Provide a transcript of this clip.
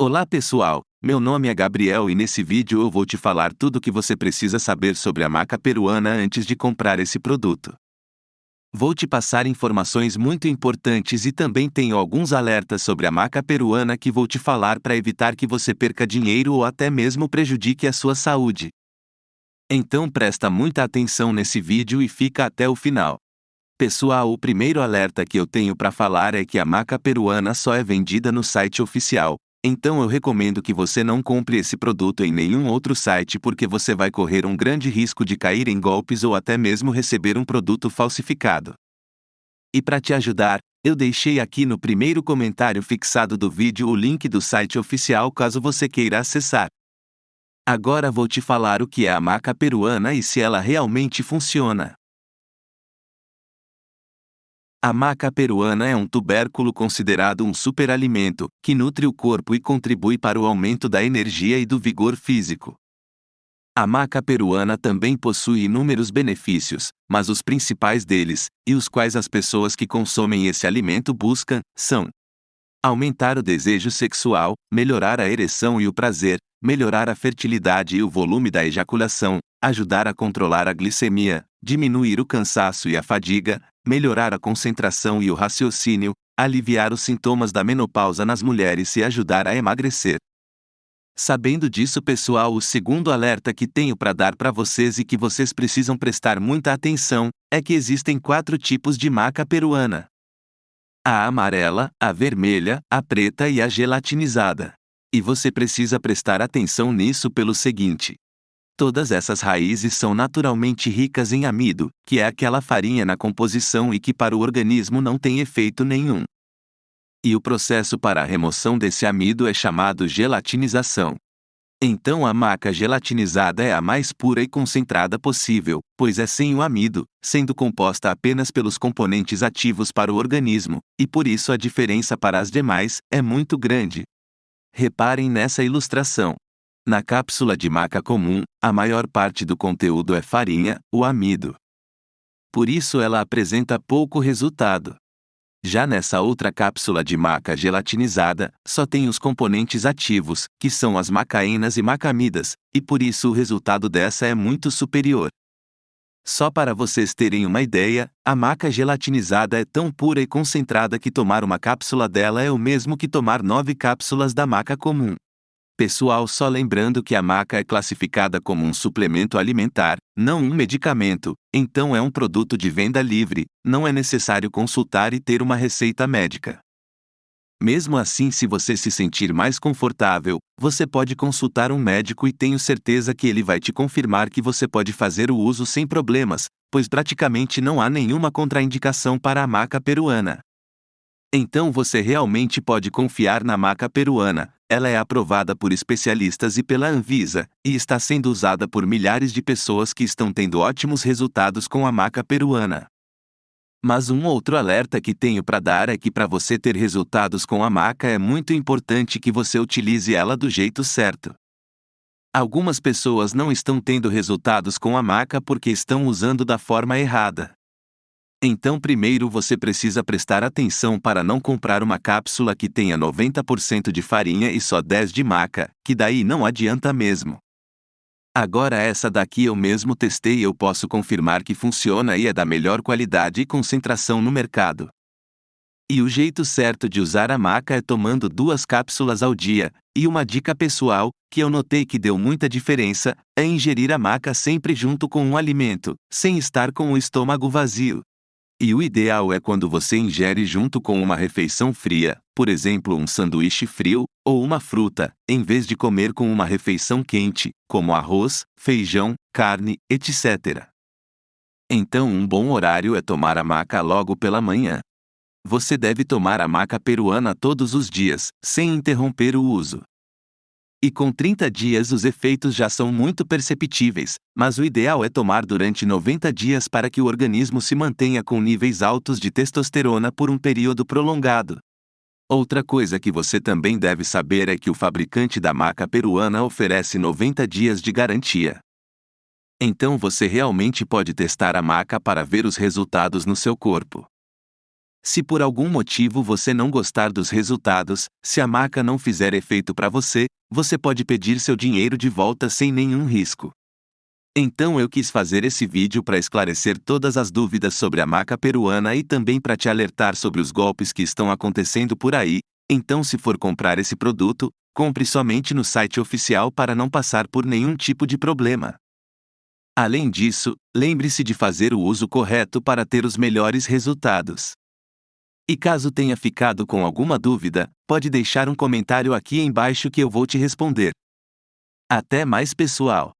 Olá pessoal, meu nome é Gabriel e nesse vídeo eu vou te falar tudo o que você precisa saber sobre a maca peruana antes de comprar esse produto. Vou te passar informações muito importantes e também tenho alguns alertas sobre a maca peruana que vou te falar para evitar que você perca dinheiro ou até mesmo prejudique a sua saúde. Então presta muita atenção nesse vídeo e fica até o final. Pessoal, o primeiro alerta que eu tenho para falar é que a maca peruana só é vendida no site oficial, então eu recomendo que você não compre esse produto em nenhum outro site porque você vai correr um grande risco de cair em golpes ou até mesmo receber um produto falsificado. E para te ajudar, eu deixei aqui no primeiro comentário fixado do vídeo o link do site oficial caso você queira acessar. Agora vou te falar o que é a maca peruana e se ela realmente funciona. A maca peruana é um tubérculo considerado um superalimento, que nutre o corpo e contribui para o aumento da energia e do vigor físico. A maca peruana também possui inúmeros benefícios, mas os principais deles, e os quais as pessoas que consomem esse alimento buscam, são aumentar o desejo sexual, melhorar a ereção e o prazer, melhorar a fertilidade e o volume da ejaculação, ajudar a controlar a glicemia, diminuir o cansaço e a fadiga, melhorar a concentração e o raciocínio, aliviar os sintomas da menopausa nas mulheres e ajudar a emagrecer. Sabendo disso, pessoal, o segundo alerta que tenho para dar para vocês e que vocês precisam prestar muita atenção é que existem quatro tipos de maca peruana: a amarela, a vermelha, a preta e a gelatinizada. E você precisa prestar atenção nisso pelo seguinte: Todas essas raízes são naturalmente ricas em amido, que é aquela farinha na composição e que para o organismo não tem efeito nenhum. E o processo para a remoção desse amido é chamado gelatinização. Então a maca gelatinizada é a mais pura e concentrada possível, pois é sem o amido, sendo composta apenas pelos componentes ativos para o organismo, e por isso a diferença para as demais é muito grande. Reparem nessa ilustração. Na cápsula de maca comum, a maior parte do conteúdo é farinha, o amido. Por isso ela apresenta pouco resultado. Já nessa outra cápsula de maca gelatinizada, só tem os componentes ativos, que são as macaínas e macamidas, e por isso o resultado dessa é muito superior. Só para vocês terem uma ideia, a maca gelatinizada é tão pura e concentrada que tomar uma cápsula dela é o mesmo que tomar nove cápsulas da maca comum. Pessoal, só lembrando que a maca é classificada como um suplemento alimentar, não um medicamento, então é um produto de venda livre, não é necessário consultar e ter uma receita médica. Mesmo assim, se você se sentir mais confortável, você pode consultar um médico e tenho certeza que ele vai te confirmar que você pode fazer o uso sem problemas, pois praticamente não há nenhuma contraindicação para a maca peruana. Então você realmente pode confiar na maca peruana, ela é aprovada por especialistas e pela Anvisa, e está sendo usada por milhares de pessoas que estão tendo ótimos resultados com a maca peruana. Mas um outro alerta que tenho para dar é que para você ter resultados com a maca é muito importante que você utilize ela do jeito certo. Algumas pessoas não estão tendo resultados com a maca porque estão usando da forma errada. Então, primeiro você precisa prestar atenção para não comprar uma cápsula que tenha 90% de farinha e só 10 de maca, que daí não adianta mesmo. Agora essa daqui eu mesmo testei e eu posso confirmar que funciona e é da melhor qualidade e concentração no mercado. E o jeito certo de usar a maca é tomando duas cápsulas ao dia, e uma dica pessoal, que eu notei que deu muita diferença, é ingerir a maca sempre junto com um alimento, sem estar com o estômago vazio. E o ideal é quando você ingere junto com uma refeição fria, por exemplo, um sanduíche frio, ou uma fruta, em vez de comer com uma refeição quente, como arroz, feijão, carne, etc. Então, um bom horário é tomar a maca logo pela manhã. Você deve tomar a maca peruana todos os dias, sem interromper o uso. E com 30 dias os efeitos já são muito perceptíveis, mas o ideal é tomar durante 90 dias para que o organismo se mantenha com níveis altos de testosterona por um período prolongado. Outra coisa que você também deve saber é que o fabricante da maca peruana oferece 90 dias de garantia. Então você realmente pode testar a maca para ver os resultados no seu corpo. Se por algum motivo você não gostar dos resultados, se a maca não fizer efeito para você, você pode pedir seu dinheiro de volta sem nenhum risco. Então eu quis fazer esse vídeo para esclarecer todas as dúvidas sobre a maca peruana e também para te alertar sobre os golpes que estão acontecendo por aí. Então, se for comprar esse produto, compre somente no site oficial para não passar por nenhum tipo de problema. Além disso, lembre-se de fazer o uso correto para ter os melhores resultados. E caso tenha ficado com alguma dúvida, pode deixar um comentário aqui embaixo que eu vou te responder. Até mais, pessoal!